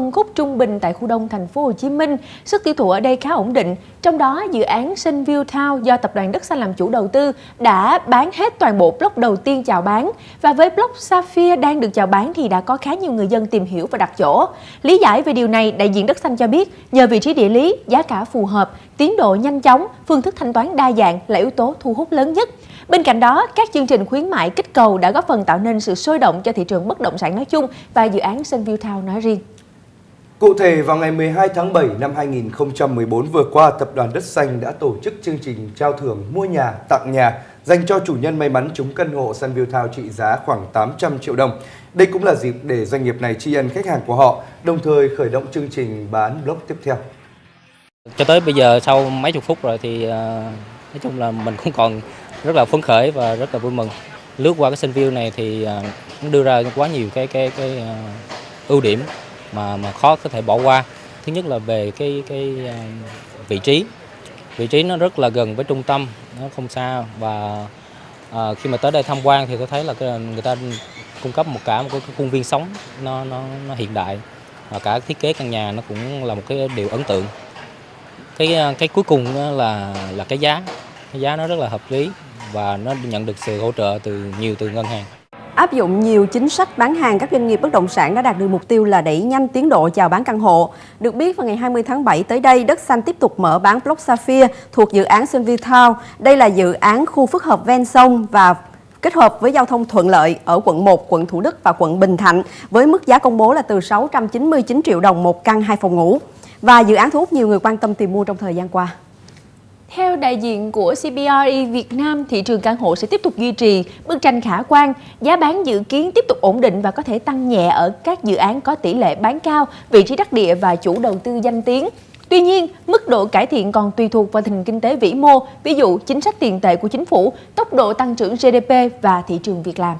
phân khúc trung bình tại khu đông thành phố Hồ Chí Minh, sức tiêu thụ ở đây khá ổn định. Trong đó, dự án Sunview Town do tập đoàn Đất Xanh làm chủ đầu tư đã bán hết toàn bộ block đầu tiên chào bán và với block Sapphire đang được chào bán thì đã có khá nhiều người dân tìm hiểu và đặt chỗ. Lý giải về điều này, đại diện Đất Xanh cho biết nhờ vị trí địa lý, giá cả phù hợp, tiến độ nhanh chóng, phương thức thanh toán đa dạng là yếu tố thu hút lớn nhất. Bên cạnh đó, các chương trình khuyến mại kích cầu đã góp phần tạo nên sự sôi động cho thị trường bất động sản nói chung và dự án Sunview Town nói riêng. Cụ thể, vào ngày 12 tháng 7 năm 2014 vừa qua, Tập đoàn Đất Xanh đã tổ chức chương trình trao thưởng mua nhà, tặng nhà dành cho chủ nhân may mắn trúng căn hộ Sunview Town trị giá khoảng 800 triệu đồng. Đây cũng là dịp để doanh nghiệp này tri ân khách hàng của họ, đồng thời khởi động chương trình bán block tiếp theo. Cho tới bây giờ sau mấy chục phút rồi thì uh, nói chung là mình cũng còn rất là phấn khởi và rất là vui mừng. Lướt qua cái Sunview này thì uh, đưa ra quá nhiều cái cái cái uh, ưu điểm mà mà khó có thể bỏ qua. Thứ nhất là về cái cái à, vị trí. Vị trí nó rất là gần với trung tâm nó không xa và à, khi mà tới đây tham quan thì tôi thấy là cái, à, người ta cung cấp một cả một cái khuôn viên sống nó nó nó hiện đại và cả thiết kế căn nhà nó cũng là một cái điều ấn tượng. Cái à, cái cuối cùng là là cái giá. Cái giá nó rất là hợp lý và nó nhận được sự hỗ trợ từ nhiều từ ngân hàng. Áp dụng nhiều chính sách bán hàng, các doanh nghiệp bất động sản đã đạt được mục tiêu là đẩy nhanh tiến độ chào bán căn hộ. Được biết vào ngày 20 tháng 7 tới đây, Đất Xanh tiếp tục mở bán Block Sapphire thuộc dự án Sunview Town. Đây là dự án khu phức hợp ven sông và kết hợp với giao thông thuận lợi ở quận 1, quận Thủ Đức và quận Bình Thạnh với mức giá công bố là từ 699 triệu đồng một căn hai phòng ngủ. Và dự án thu hút nhiều người quan tâm tìm mua trong thời gian qua. Theo đại diện của CBRE Việt Nam, thị trường căn hộ sẽ tiếp tục duy trì bức tranh khả quan, giá bán dự kiến tiếp tục ổn định và có thể tăng nhẹ ở các dự án có tỷ lệ bán cao, vị trí đắc địa và chủ đầu tư danh tiếng. Tuy nhiên, mức độ cải thiện còn tùy thuộc vào tình kinh tế vĩ mô, ví dụ chính sách tiền tệ của chính phủ, tốc độ tăng trưởng GDP và thị trường việc làm.